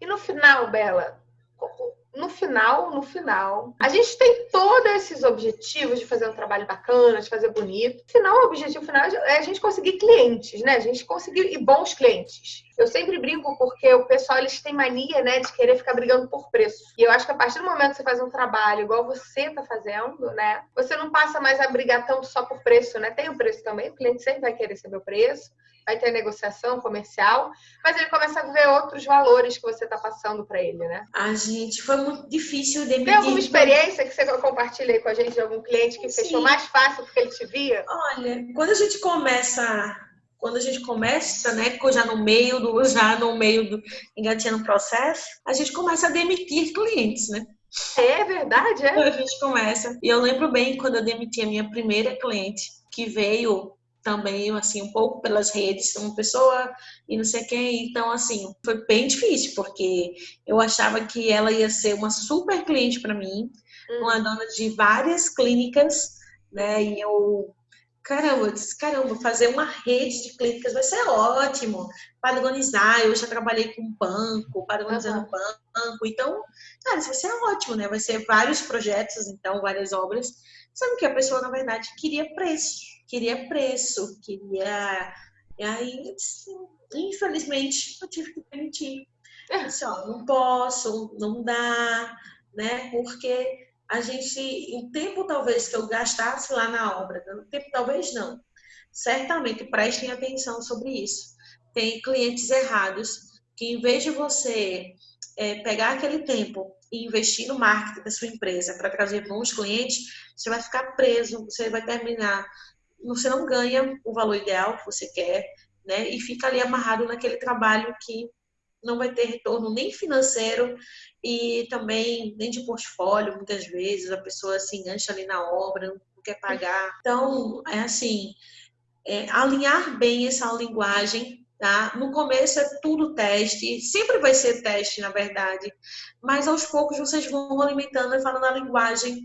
E no final, Bela, no final, no final, a gente tem todos esses objetivos de fazer um trabalho bacana, de fazer bonito. No final, o objetivo final é a gente conseguir clientes, né? A gente conseguir e bons clientes. Eu sempre brinco porque o pessoal eles têm mania, né, de querer ficar brigando por preço. E eu acho que a partir do momento que você faz um trabalho igual você está fazendo, né, você não passa mais a brigar tanto só por preço, né? Tem o preço também, o cliente sempre vai querer saber o preço vai ter negociação comercial, mas ele começa a ver outros valores que você está passando para ele, né? A gente foi muito difícil de Tem alguma experiência que você compartilha aí com a gente de algum cliente que Sim. fechou mais fácil porque ele te via? Olha, quando a gente começa quando a gente começa, né, já no meio do já no meio do engatinhando o processo, a gente começa a demitir clientes, né? É verdade, é. A gente começa. E eu lembro bem quando eu demiti a minha primeira cliente, que veio também, assim, um pouco pelas redes, uma pessoa e não sei quem. Então, assim, foi bem difícil, porque eu achava que ela ia ser uma super cliente para mim, hum. uma dona de várias clínicas, né? E eu, caramba, eu disse, caramba, fazer uma rede de clínicas vai ser ótimo. Padronizar, eu já trabalhei com banco, padronizando uhum. banco. Então, cara, isso vai ser ótimo, né? Vai ser vários projetos, então, várias obras. Sabe que a pessoa, na verdade, queria preço queria preço, queria. E aí, infelizmente, eu tive que permitir. Assim, ó, não posso, não dá, né? Porque a gente, o tempo talvez que eu gastasse lá na obra, o tempo talvez não. Certamente prestem atenção sobre isso. Tem clientes errados que, em vez de você é, pegar aquele tempo e investir no marketing da sua empresa para trazer bons clientes, você vai ficar preso, você vai terminar você não ganha o valor ideal que você quer, né? E fica ali amarrado naquele trabalho que não vai ter retorno nem financeiro e também nem de portfólio, muitas vezes a pessoa se engancha ali na obra, não quer pagar. Então, é assim, é, alinhar bem essa linguagem, tá? No começo é tudo teste, sempre vai ser teste, na verdade, mas aos poucos vocês vão alimentando e falando a linguagem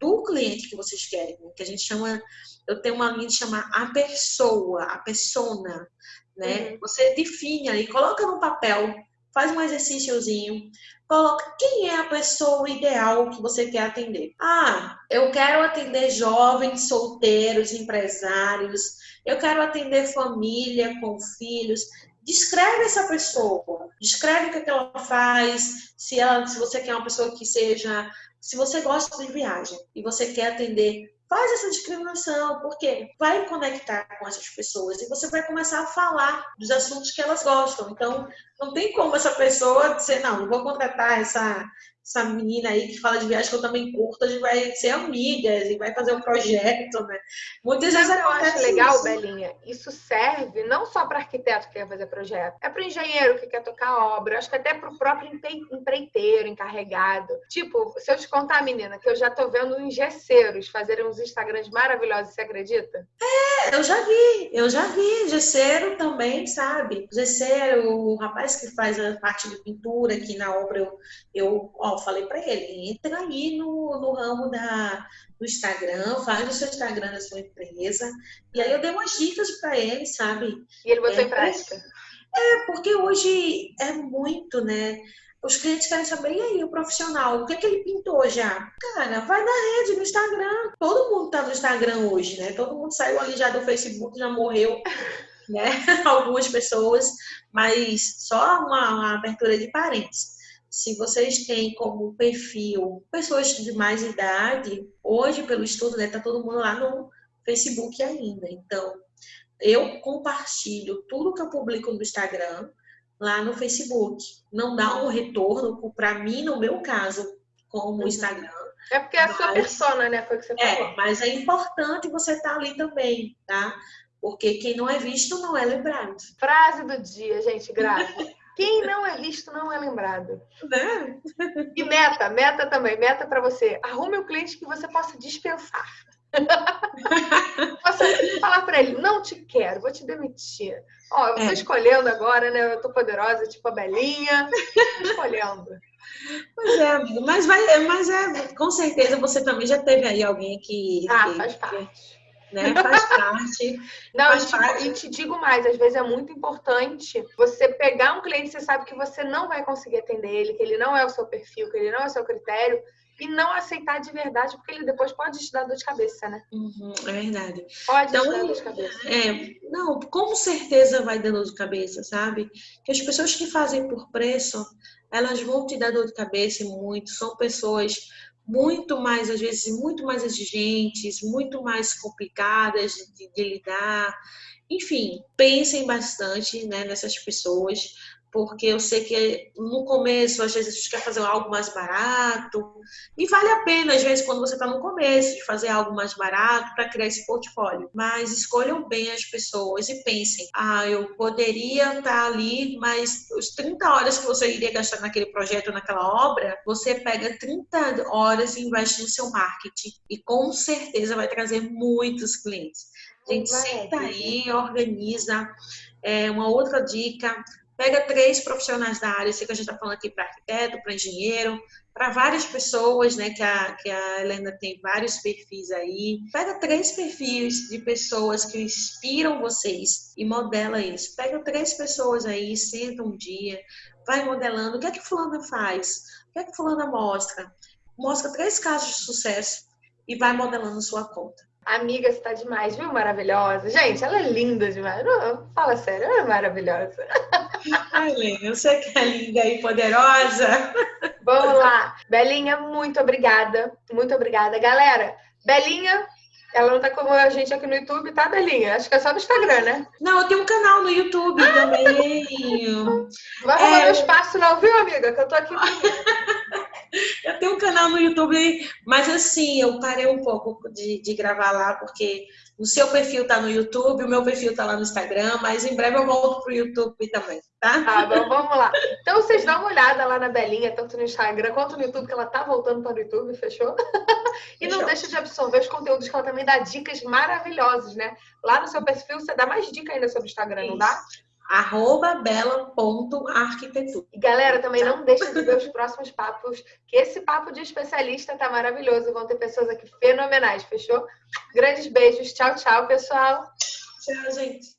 do cliente que vocês querem, né? que a gente chama, eu tenho uma linha de chamar a pessoa, a persona, né? Uhum. Você define aí, coloca no papel, faz um exercíciozinho, coloca quem é a pessoa ideal que você quer atender. Ah, eu quero atender jovens, solteiros, empresários, eu quero atender família com filhos. Descreve essa pessoa, descreve o que, é que ela faz, se, ela, se você quer uma pessoa que seja se você gosta de viagem e você quer atender, faz essa discriminação, porque vai conectar com essas pessoas e você vai começar a falar dos assuntos que elas gostam. Então, não tem como essa pessoa dizer, não, não vou contratar essa, essa menina aí que fala de viagem que eu também curto, a gente vai ser amigas e vai fazer um projeto, né? Muitas vezes eu acho legal, isso. Belinha, isso serve não só para arquiteto que quer fazer projeto, é para engenheiro que quer tocar obra, acho que até para o próprio empreiteiro, encarregado. Tipo, se eu te contar, menina, que eu já tô vendo uns gesseiros fazerem uns Instagrams maravilhosos, você acredita? É, eu já vi, eu já vi gesseiro também, sabe? Gesseiro, o rapaz que faz a parte de pintura aqui na obra, eu, eu ó, falei para ele, entra aí no, no ramo da, do Instagram, faz o seu Instagram da sua empresa. E aí eu dei umas dicas para ele, sabe? E ele botou é, em prática. É, porque hoje é muito, né? Os clientes querem saber, e aí, o profissional, o que é que ele pintou já? Cara, vai na rede, no Instagram. Todo mundo tá no Instagram hoje, né? Todo mundo saiu ali já do Facebook, já morreu, né? Algumas pessoas, mas só uma, uma abertura de parênteses se vocês têm como perfil pessoas de mais idade, hoje, pelo estudo, né, tá todo mundo lá no Facebook ainda. Então, eu compartilho tudo que eu publico no Instagram lá no Facebook. Não dá um retorno para mim, no meu caso, como uhum. Instagram. É porque é a sua persona, né? Foi o que você é, falou. É, mas é importante você estar tá ali também, tá? Porque quem não é visto não é lembrado. Frase do dia, gente, grave. Quem não é visto não é lembrado. Né? E meta, meta também, meta para você. Arrume o um cliente que você possa dispensar. possa falar para ele, não te quero, vou te demitir. Ó, eu tô é. escolhendo agora, né? Eu tô poderosa, tipo a Belinha. Tô escolhendo. Pois é. Mas, vai, mas é, com certeza você também já teve aí alguém que. Ah, faz parte. né? Faz parte. Não, faz e, te, parte. e te digo mais, às vezes é muito importante você pegar um cliente que você sabe que você não vai conseguir atender ele, que ele não é o seu perfil, que ele não é o seu critério, e não aceitar de verdade, porque ele depois pode te dar dor de cabeça, né? Uhum, é verdade. Pode então, te dar dor de cabeça. É, não, com certeza vai dar dor de cabeça, sabe? Que as pessoas que fazem por preço, elas vão te dar dor de cabeça muito. São pessoas muito mais, às vezes, muito mais exigentes, muito mais complicadas de, de lidar. Enfim, pensem bastante né, nessas pessoas, porque eu sei que no começo, às vezes, a gente quer fazer algo mais barato, e vale a pena, às vezes, quando você está no começo, de fazer algo mais barato para criar esse portfólio. Mas escolham bem as pessoas e pensem: ah, eu poderia estar tá ali, mas os 30 horas que você iria gastar naquele projeto, naquela obra, você pega 30 horas e investe no seu marketing, e com certeza vai trazer muitos clientes. A gente senta aí, organiza. É, uma outra dica, Pega três profissionais da área, sei que a gente está falando aqui para arquiteto, para engenheiro, para várias pessoas, né? Que a, que a Helena tem vários perfis aí. Pega três perfis de pessoas que inspiram vocês e modela isso. Pega três pessoas aí, senta um dia, vai modelando. O que é que fulana faz? O que é que fulana mostra? Mostra três casos de sucesso e vai modelando sua conta. Amiga, você tá demais, viu? Maravilhosa. Gente, ela é linda demais. Fala sério, ela é maravilhosa. Ai, Lênia, você que é linda e poderosa. Vamos lá. Belinha, muito obrigada. Muito obrigada. Galera, Belinha, ela não tá como a gente aqui no YouTube, tá, Belinha? Acho que é só no Instagram, né? Não, eu tenho um canal no YouTube ah, também. Vai roubar é... meu espaço não, viu, amiga? Que eu tô aqui. eu tenho um canal no YouTube, mas assim, eu parei um pouco de, de gravar lá, porque o seu perfil tá no YouTube, o meu perfil tá lá no Instagram, mas em breve eu volto pro YouTube também, tá? Tá bom, vamos lá. Então vocês dão uma olhada lá na Belinha, tanto no Instagram quanto no YouTube, que ela tá voltando para o YouTube, fechou? e fechou. não deixa de absorver os conteúdos que ela também dá dicas maravilhosas, né? Lá no seu perfil você dá mais dica ainda sobre o Instagram, Isso. não dá? Arroba bela.arquitetura. E galera, também não deixe de ver os próximos papos, que esse papo de especialista tá maravilhoso. Vão ter pessoas aqui fenomenais, fechou? Grandes beijos. Tchau, tchau, pessoal. Tchau, gente.